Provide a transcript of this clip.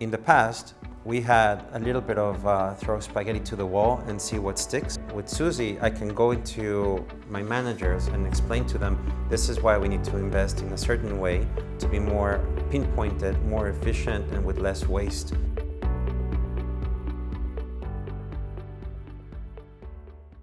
In the past, we had a little bit of uh, throw spaghetti to the wall and see what sticks. With Susie, I can go into my managers and explain to them this is why we need to invest in a certain way to be more pinpointed, more efficient and with less waste.